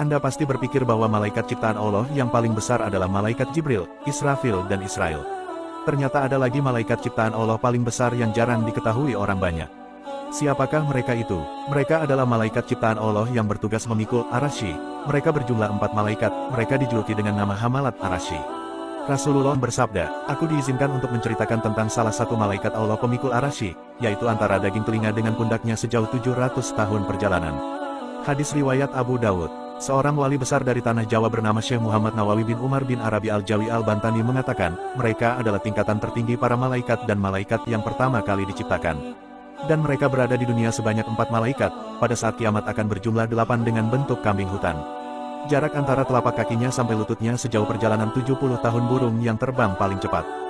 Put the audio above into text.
Anda pasti berpikir bahwa malaikat ciptaan Allah yang paling besar adalah malaikat Jibril, Israfil dan Israel. Ternyata ada lagi malaikat ciptaan Allah paling besar yang jarang diketahui orang banyak. Siapakah mereka itu? Mereka adalah malaikat ciptaan Allah yang bertugas memikul Arashi. Mereka berjumlah empat malaikat, mereka dijuluki dengan nama Hamalat Arashi. Rasulullah bersabda, Aku diizinkan untuk menceritakan tentang salah satu malaikat Allah pemikul Arashi, yaitu antara daging telinga dengan pundaknya sejauh 700 tahun perjalanan. Hadis Riwayat Abu Dawud Seorang wali besar dari tanah Jawa bernama Syekh Muhammad Nawawi bin Umar bin Arabi Al-Jawi Al-Bantani mengatakan, mereka adalah tingkatan tertinggi para malaikat dan malaikat yang pertama kali diciptakan. Dan mereka berada di dunia sebanyak empat malaikat, pada saat kiamat akan berjumlah delapan dengan bentuk kambing hutan. Jarak antara telapak kakinya sampai lututnya sejauh perjalanan 70 tahun burung yang terbang paling cepat.